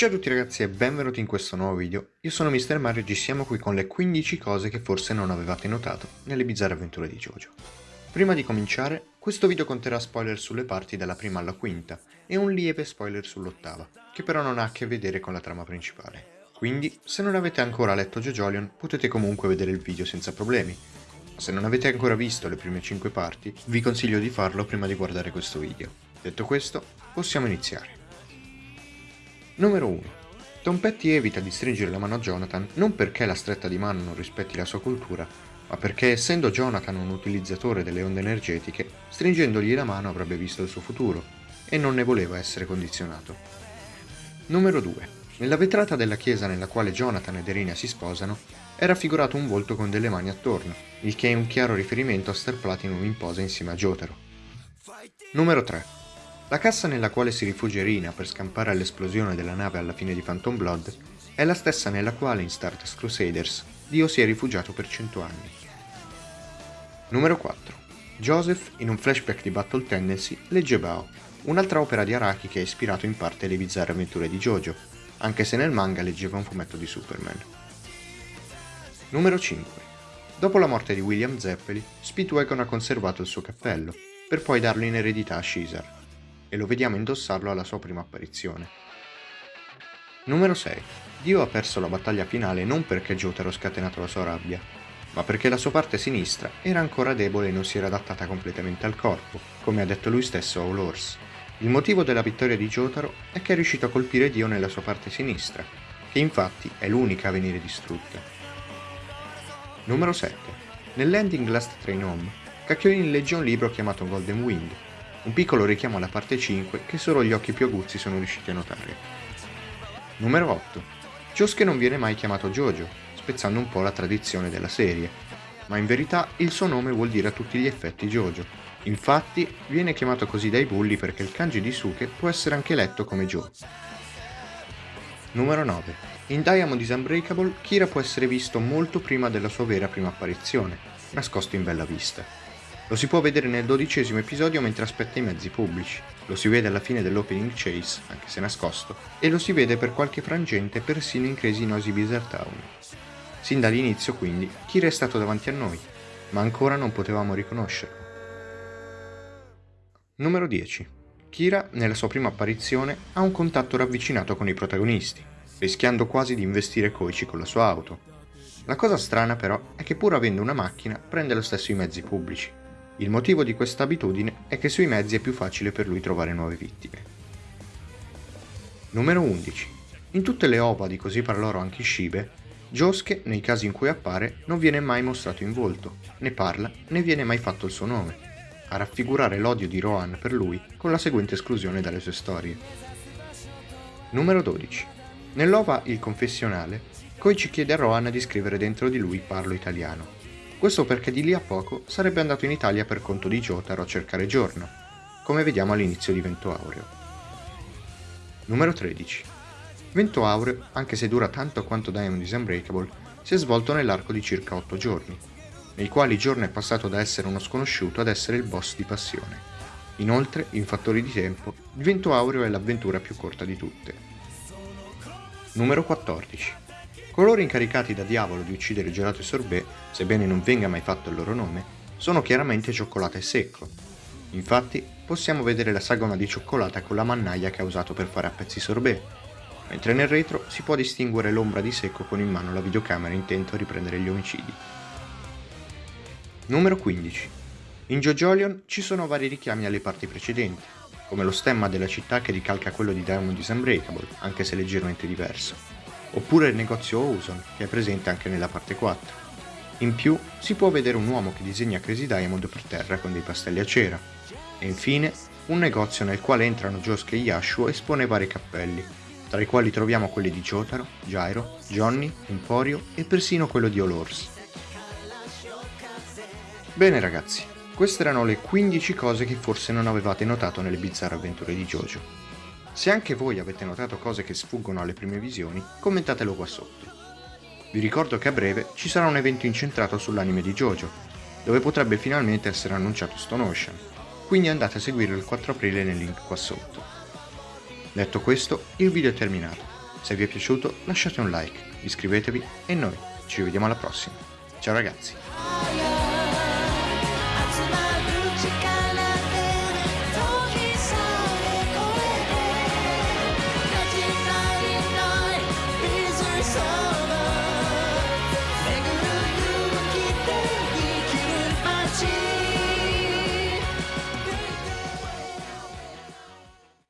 Ciao a tutti ragazzi e benvenuti in questo nuovo video. Io sono Mr. Mario e oggi siamo qui con le 15 cose che forse non avevate notato nelle bizzarre avventure di JoJo. Prima di cominciare, questo video conterrà spoiler sulle parti dalla prima alla quinta e un lieve spoiler sull'ottava, che però non ha a che vedere con la trama principale. Quindi, se non avete ancora letto JoJolion, potete comunque vedere il video senza problemi. Se non avete ancora visto le prime 5 parti, vi consiglio di farlo prima di guardare questo video. Detto questo, possiamo iniziare. Numero 1. Tom Petty evita di stringere la mano a Jonathan non perché la stretta di mano non rispetti la sua cultura, ma perché essendo Jonathan un utilizzatore delle onde energetiche, stringendogli la mano avrebbe visto il suo futuro e non ne voleva essere condizionato. Numero 2. Nella vetrata della chiesa nella quale Jonathan ed Erina si sposano, è raffigurato un volto con delle mani attorno, il che è un chiaro riferimento a Star Platinum in posa insieme a Jotaro. Numero 3. La cassa nella quale si rifugia Rina per scampare all'esplosione della nave alla fine di Phantom Blood è la stessa nella quale in Stardust Crusaders Dio si è rifugiato per cento anni. Numero 4. Joseph, in un flashback di Battle Tendency, legge Bao, un'altra opera di Araki che ha ispirato in parte le bizzarre avventure di Jojo, anche se nel manga leggeva un fumetto di Superman. Numero 5. Dopo la morte di William Zeppeli, Speedwagon ha conservato il suo cappello, per poi darlo in eredità a Caesar e lo vediamo indossarlo alla sua prima apparizione. Numero 6. Dio ha perso la battaglia finale non perché Jotaro ha scatenato la sua rabbia, ma perché la sua parte sinistra era ancora debole e non si era adattata completamente al corpo, come ha detto lui stesso a All Horse. Il motivo della vittoria di Jotaro è che è riuscito a colpire Dio nella sua parte sinistra, che infatti è l'unica a venire distrutta. Numero 7. Nell'ending Last Train Home, Kakyoin legge un libro chiamato Golden Wind, un piccolo richiamo alla parte 5 che solo gli occhi più aguzzi sono riusciti a notare. Numero 8. Josuke non viene mai chiamato Jojo, spezzando un po' la tradizione della serie, ma in verità il suo nome vuol dire a tutti gli effetti Jojo. Infatti viene chiamato così dai bulli perché il kanji di Suke può essere anche letto come Jo. Numero 9. In Diamond is Unbreakable, Kira può essere visto molto prima della sua vera prima apparizione, nascosto in bella vista. Lo si può vedere nel dodicesimo episodio mentre aspetta i mezzi pubblici, lo si vede alla fine dell'opening chase, anche se nascosto, e lo si vede per qualche frangente persino in Crazy Nosy Bizarre Town. Sin dall'inizio quindi Kira è stato davanti a noi, ma ancora non potevamo riconoscerlo. Numero 10. Kira, nella sua prima apparizione, ha un contatto ravvicinato con i protagonisti, rischiando quasi di investire Koichi con la sua auto. La cosa strana però è che pur avendo una macchina prende lo stesso i mezzi pubblici, il motivo di questa abitudine è che sui mezzi è più facile per lui trovare nuove vittime. Numero 11. In tutte le ova di Così parlò anche Shibe, Josuke, nei casi in cui appare, non viene mai mostrato in volto, ne parla, né viene mai fatto il suo nome, a raffigurare l'odio di Rohan per lui con la seguente esclusione dalle sue storie. Numero 12. Nell'ova Il confessionale, Koichi chiede a Rohan di scrivere dentro di lui Parlo italiano, questo perché di lì a poco sarebbe andato in Italia per conto di Jotaro a cercare Giorno, come vediamo all'inizio di Vento Aureo. Numero 13. Vento Aureo, anche se dura tanto quanto Diamond is Unbreakable, si è svolto nell'arco di circa 8 giorni, nei quali Giorno è passato da essere uno sconosciuto ad essere il boss di Passione. Inoltre, in fattori di tempo, il Vento Aureo è l'avventura più corta di tutte. Numero 14. Coloro incaricati da Diavolo di uccidere Gelato e Sorbet, sebbene non venga mai fatto il loro nome, sono chiaramente Cioccolata e Secco. Infatti, possiamo vedere la sagoma di cioccolata con la mannaia che ha usato per fare a pezzi sorbet, mentre nel retro si può distinguere l'ombra di Secco con in mano la videocamera intento a riprendere gli omicidi. Numero 15. In JoJolion ci sono vari richiami alle parti precedenti, come lo stemma della città che ricalca quello di Diamond is Unbreakable, anche se leggermente diverso oppure il negozio Ozone, che è presente anche nella parte 4. In più si può vedere un uomo che disegna Crazy Diamond per terra con dei pastelli a cera. E infine un negozio nel quale entrano Josuke e Yashuo e espone vari cappelli, tra i quali troviamo quelli di Jotaro, Gyro, Johnny, Emporio e persino quello di Olors. Bene ragazzi, queste erano le 15 cose che forse non avevate notato nelle bizzarre avventure di Jojo. Se anche voi avete notato cose che sfuggono alle prime visioni, commentatelo qua sotto. Vi ricordo che a breve ci sarà un evento incentrato sull'anime di JoJo, dove potrebbe finalmente essere annunciato Stone Ocean, quindi andate a seguirlo il 4 aprile nel link qua sotto. Detto questo, il video è terminato. Se vi è piaciuto lasciate un like, iscrivetevi e noi ci vediamo alla prossima. Ciao ragazzi!